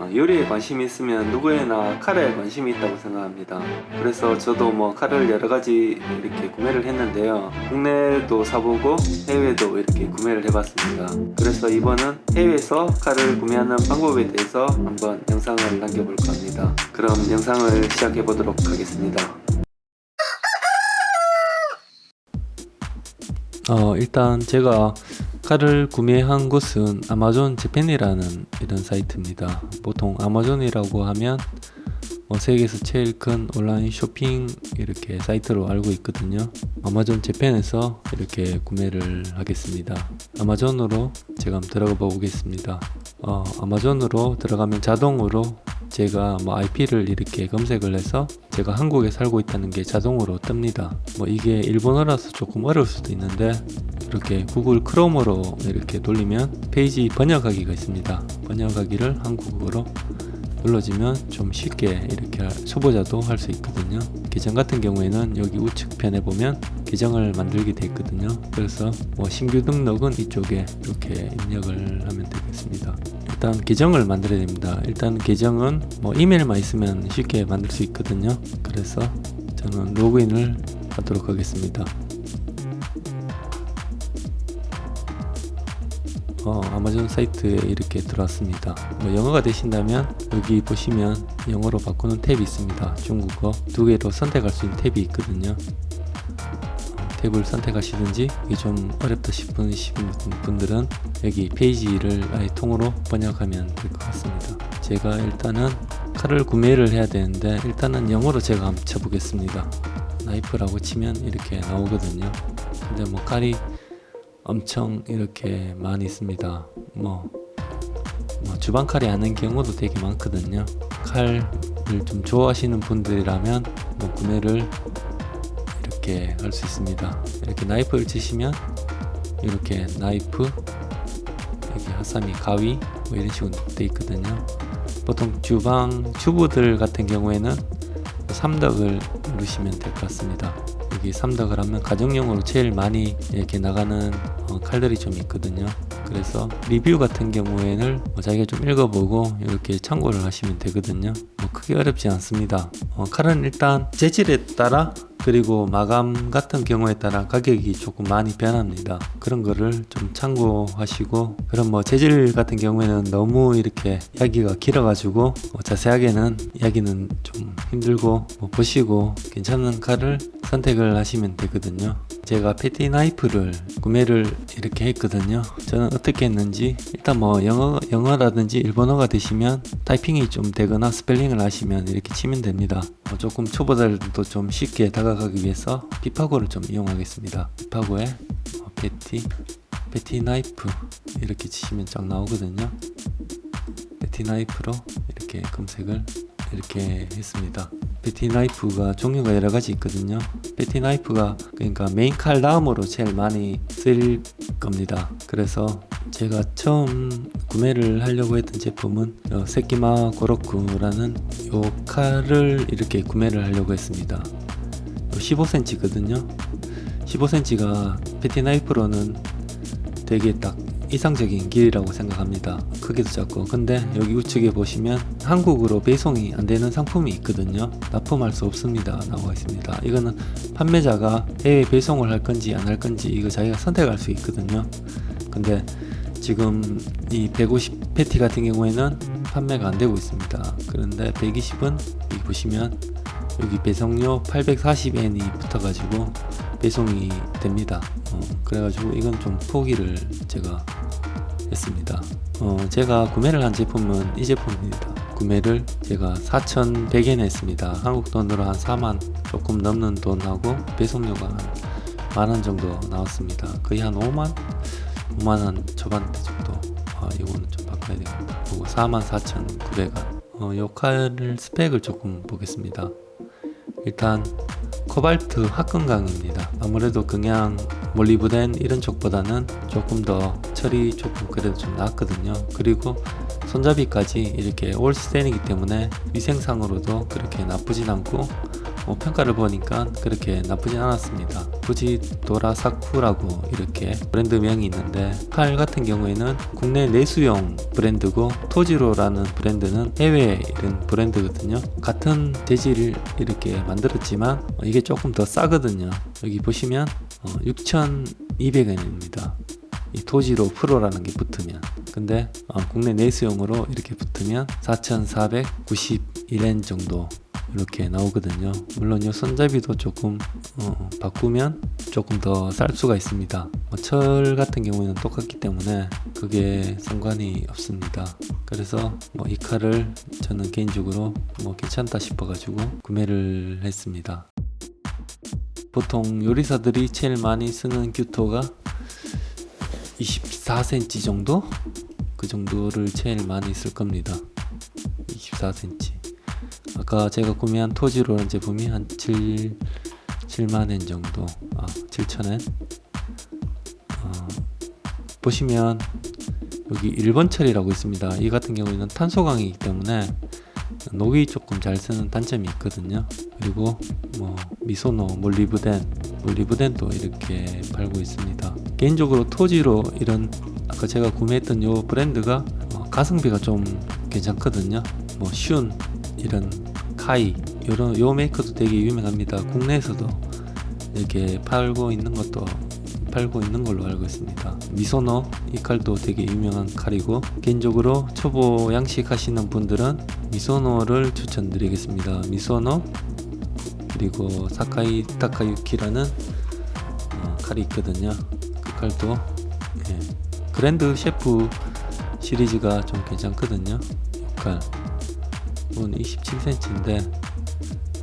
어, 요리에 관심이 있으면 누구에나 칼에 관심이 있다고 생각합니다. 그래서 저도 뭐 칼을 여러 가지 이렇게 구매를 했는데요. 국내도 사보고 해외도 이렇게 구매를 해봤습니다. 그래서 이번은 해외에서 칼을 구매하는 방법에 대해서 한번 영상을 남겨볼까 합니다. 그럼 영상을 시작해 보도록 하겠습니다. 어, 일단 제가 칼을 구매한 곳은 아마존 재팬이라는 이런 사이트입니다. 보통 아마존이라고 하면 뭐 세계에서 제일 큰 온라인 쇼핑 이렇게 사이트로 알고 있거든요. 아마존 재팬에서 이렇게 구매를 하겠습니다. 아마존으로 제가 한번 들어가 보겠습니다. 어, 아마존으로 들어가면 자동으로 제가 뭐 IP를 이렇게 검색을 해서 제가 한국에 살고 있다는 게 자동으로 뜹니다. 뭐 이게 일본어라서 조금 어려울 수도 있는데 이렇게 구글 크롬으로 이렇게 돌리면 페이지 번역하기가 있습니다. 번역하기를 한국어로 눌러주면 좀 쉽게 이렇게 할- 초보자도 할 수 있거든요. 계정 같은 경우에는 여기 우측편에 보면 계정을 만들게 돼 있거든요. 그래서 뭐 신규 등록은 이쪽에 이렇게 입력을 하면 되겠습니다. 일단 계정을 만들어야 됩니다. 일단 계정은 뭐 이메일만 있으면 쉽게 만들 수 있거든요. 그래서 저는 로그인을 하도록 하겠습니다. 어, 아마존 사이트에 이렇게 들어왔습니다. 뭐 영어가 되신다면 여기 보시면 영어로 바꾸는 탭이 있습니다. 중국어 두 개로 선택할 수 있는 탭이 있거든요. 어, 탭을 선택하시든지 이게 좀 어렵다 싶은 분들은 여기 페이지를 아예 통으로 번역하면 될 것 같습니다. 제가 일단은 칼을 구매를 해야 되는데 일단은 영어로 제가 한번 쳐보겠습니다. 나이프라고 치면 이렇게 나오거든요. 근데 뭐 칼이 엄청 이렇게 많이 있습니다. 뭐, 뭐 주방 칼이 아닌 경우도 되게 많거든요. 칼을 좀 좋아하시는 분들이라면 뭐 구매를 이렇게 할 수 있습니다. 이렇게 나이프를 치시면 이렇게 나이프 여기 하사미 가위 뭐 이런 식으로 돼 있거든요. 보통 주방 주부들 같은 경우에는 삼덕을 누르시면 될 것 같습니다. 여기 삼덕을 하면 가정용으로 제일 많이 이렇게 나가는 어, 칼들이 좀 있거든요. 그래서 리뷰 같은 경우에는 뭐 자기가 좀 읽어보고 이렇게 참고를 하시면 되거든요. 뭐 크게 어렵지 않습니다. 어, 칼은 일단 재질에 따라 그리고 마감 같은 경우에 따라 가격이 조금 많이 변합니다. 그런 거를 좀 참고하시고 그럼 뭐 재질 같은 경우에는 너무 이렇게 이야기가 길어 가지고 뭐 자세하게는 이야기는 좀 힘들고 뭐 보시고 괜찮은 칼을 선택을 하시면 되거든요. 제가 petty knife를 구매를 이렇게 했거든요. 저는 어떻게 했는지 일단 뭐 영어 영어라든지 일본어가 되시면 타이핑이 좀 되거나 스펠링을 하시면 이렇게 치면 됩니다. 뭐 조금 초보자들도 좀 쉽게 다가가기 위해서 파파고를 좀 이용하겠습니다. 파파고에 어, petty petty knife 이렇게 치시면 쫙 나오거든요. petty knife로 이렇게 검색을 이렇게 했습니다. petty knife가 종류가 여러 가지 있거든요. petty knife가 그러니까 메인 칼 다음으로 제일 많이 쓸 겁니다. 그래서 제가 처음 구매를 하려고 했던 제품은 어, 세키마 고로쿠라는 요 칼을 이렇게 구매를 하려고 했습니다. 15cm거든요. 15cm가 petty knife로는 되게 딱 이상적인 길이라고 생각합니다. 크기도 작고 근데 여기 우측에 보시면 한국으로 배송이 안 되는 상품이 있거든요. 납품할 수 없습니다. 나와 있습니다. 이거는 판매자가 해외 배송을 할 건지 안 할 건지 이거 자기가 선택할 수 있거든요. 근데 지금 이 150 패티 같은 경우에는 판매가 안 되고 있습니다. 그런데 120은 여기 보시면 여기 배송료 840엔이 붙어가지고 배송이 됩니다. 어, 그래가지고 이건 좀 포기를 제가 했습니다. 어, 제가 구매를 한 제품은 이 제품입니다. 구매를 제가 4,100엔 했습니다. 한국 돈으로 한 4만 조금 넘는 돈하고 배송료가 한 만원 정도 나왔습니다. 거의 한 5만? 5만원 초반대 정도. 아, 이거는 좀 바꿔야 되겠다. 그리고 44,900원. 어, 요 칼을 스펙을 조금 보겠습니다. 일단 코발트 합금강입니다. 아무래도 그냥 몰리브덴 이런 쪽보다는 조금 더 처리 조금 그래도 좀 낫거든요. 그리고 손잡이까지 이렇게 올스텐이기 때문에 위생상으로도 그렇게 나쁘진 않고 뭐 평가를 보니까 그렇게 나쁘진 않았습니다. 굳이 도라사쿠라고 이렇게 브랜드명이 있는데 칼 같은 경우에는 국내 내수용 브랜드고 토지로라는 브랜드는 해외 이런 브랜드거든요. 같은 재질을 이렇게 만들었지만 어, 이게 조금 더 싸거든요. 여기 보시면 6,200원입니다. 이 토지로 프로라는 게 붙으면 근데 어, 국내 내수용으로 이렇게 붙으면 4,491엔 정도 이렇게 나오거든요. 물론 이 손잡이도 조금 어, 바꾸면 조금 더 쌀 수가 있습니다. 뭐철 같은 경우에는 똑같기 때문에 그게 상관이 없습니다. 그래서 뭐 이 칼을 저는 개인적으로 뭐 괜찮다 싶어 가지고 구매를 했습니다. 보통 요리사들이 제일 많이 쓰는 규토가 24cm 정도? 그 정도를 제일 많이 쓸 겁니다. 24cm 아까 제가 구매한 토지로는 제품이 한 7, 7만엔 정도 아 7천엔. 어, 보시면 여기 1번 철이라고 있습니다. 이 같은 경우에는 탄소강이기 때문에 녹이 조금 잘 쓰는 단점이 있거든요. 그리고 뭐 미소노 몰리브덴 몰리브덴도 이렇게 팔고 있습니다. 개인적으로 토지로 이런 아까 제가 구매했던 요 브랜드가 어, 가성비가 좀 괜찮거든요. 뭐 슌 이런 카이 요런 요 메이커도 되게 유명합니다. 국내에서도 이렇게 팔고 있는 것도 팔고 있는 걸로 알고 있습니다. 미소노 이 칼도 되게 유명한 칼이고 개인적으로 초보 양식 하시는 분들은 미소노를 추천드리겠습니다. 미소노 그리고 사카이 타카유키라는 어, 칼이 있거든요. 그 칼도 예, 그랜드 셰프 시리즈가 좀 괜찮거든요 이 칼. 이건 27cm인데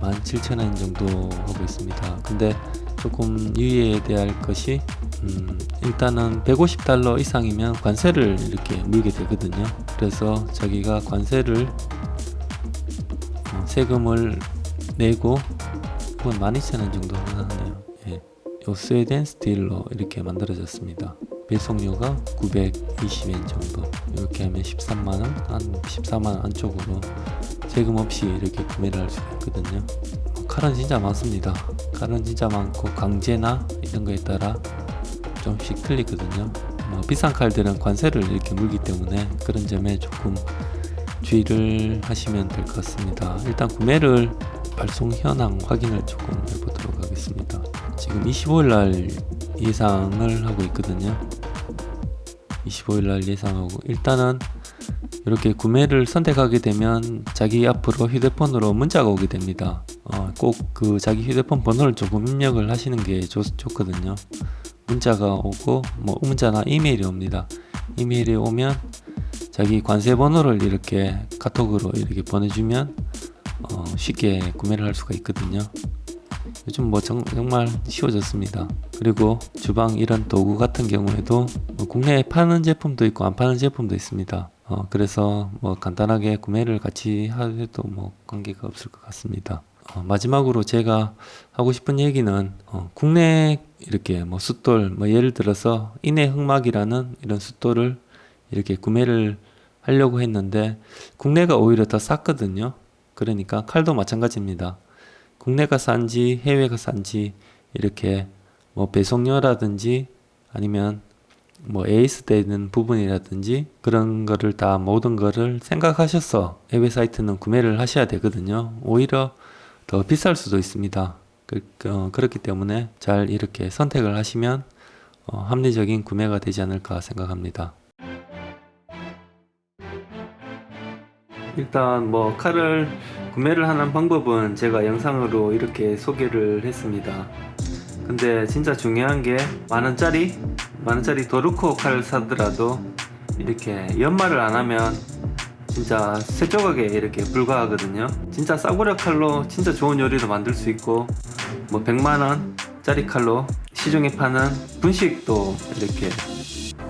17,000원 정도 하고 있습니다. 근데 조금 유의해야 할 것이 음, 일단은 150달러 이상이면 관세를 이렇게 물게 되거든요. 그래서 자기가 관세를 어, 세금을 내고 그건 12,000원 정도 하네요. 예. 요 스웨덴 스틸로 이렇게 만들어졌습니다. 배송료가 920엔 정도. 이렇게 하면 13만원 한 14만원 안쪽으로 세금 없이 이렇게 구매를 할 수가 있거든요. 칼은 진짜 많습니다. 칼은 진짜 많고 강제나 이런 거에 따라 좀씩 틀리거든요. 뭐 비싼 칼들은 관세를 이렇게 물기 때문에 그런 점에 조금 주의를 하시면 될 것 같습니다. 일단 구매를 발송 현황 확인을 조금 해보도록 하겠습니다. 지금 25일날 예상을 하고 있거든요. 25일날 예상하고 일단은 이렇게 구매를 선택하게 되면 자기 앞으로 휴대폰으로 문자가 오게 됩니다. 어, 꼭그 자기 휴대폰 번호를 조금 입력을 하시는 게 좋, 좋거든요. 문자가 오고 뭐 문자나 이메일이 옵니다. 이메일이 오면 자기 관세 번호를 이렇게 카톡으로 이렇게 보내주면 어, 쉽게 구매를 할 수가 있거든요. 요즘 뭐 정, 말 쉬워졌습니다. 그리고 주방 이런 도구 같은 경우에도 뭐 국내에 파는 제품도 있고 안 파는 제품도 있습니다 어, 그래서 뭐 간단하게 구매를 같이 해도 뭐 관계가 없을 것 같습니다. 어, 마지막으로 제가 하고 싶은 얘기는 어, 국내 이렇게 뭐 숫돌 뭐 예를 들어서 인해 흑막이라는 이런 숫돌을 이렇게 구매를 하려고 했는데 국내가 오히려 더 쌌거든요. 그러니까 칼도 마찬가지입니다. 국내가 싼지 해외가 싼지 이렇게 뭐 배송료라든지 아니면 뭐 에이스 되는 부분이라든지 그런 거를 다 모든 거를 생각하셔서 해외 사이트는 구매를 하셔야 되거든요. 오히려 더 비쌀 수도 있습니다. 그, 어, 그렇기 때문에 잘 이렇게 선택을 하시면 어, 합리적인 구매가 되지 않을까 생각합니다. 일단 뭐 칼을 구매를 하는 방법은 제가 영상으로 이렇게 소개를 했습니다. 근데 진짜 중요한 게 만원짜리 만원짜리 도르코 칼을 사더라도 이렇게 연말을 안하면 진짜 세 조각에 이렇게 불과하거든요. 진짜 싸구려 칼로 진짜 좋은 요리도 만들 수 있고 뭐 100만원 짜리 칼로 시중에 파는 분식도 이렇게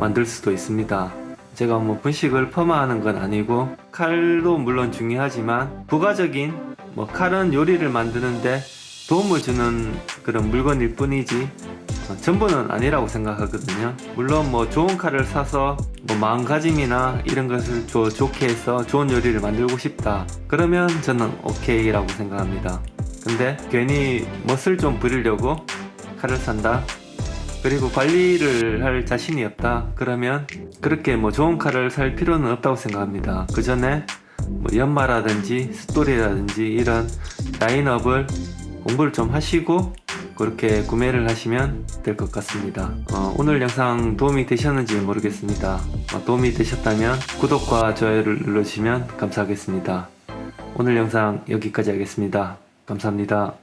만들 수도 있습니다. 제가 뭐 분식을 퍼마하는 건 아니고 칼도 물론 중요하지만 부가적인 뭐 칼은 요리를 만드는데 도움을 주는 그런 물건일 뿐이지 어, 전부는 아니라고 생각하거든요 물론 뭐 좋은 칼을 사서 뭐 마음가짐이나 이런 것을 조, 좋게 해서 좋은 요리를 만들고 싶다 그러면 저는 오케이 라고 생각합니다 근데 괜히 멋을 좀 부리려고 칼을 산다. 그리고 관리를 할 자신이 없다. 그러면 그렇게 뭐 좋은 칼을 살 필요는 없다고 생각합니다. 그 전에 뭐 연마라든지 숫돌이라든지 이런 라인업을 공부를 좀 하시고 그렇게 구매를 하시면 될 것 같습니다. 어, 오늘 영상 도움이 되셨는지 모르겠습니다. 어, 도움이 되셨다면 구독과 좋아요를 눌러주시면 감사하겠습니다. 오늘 영상 여기까지 하겠습니다. 감사합니다.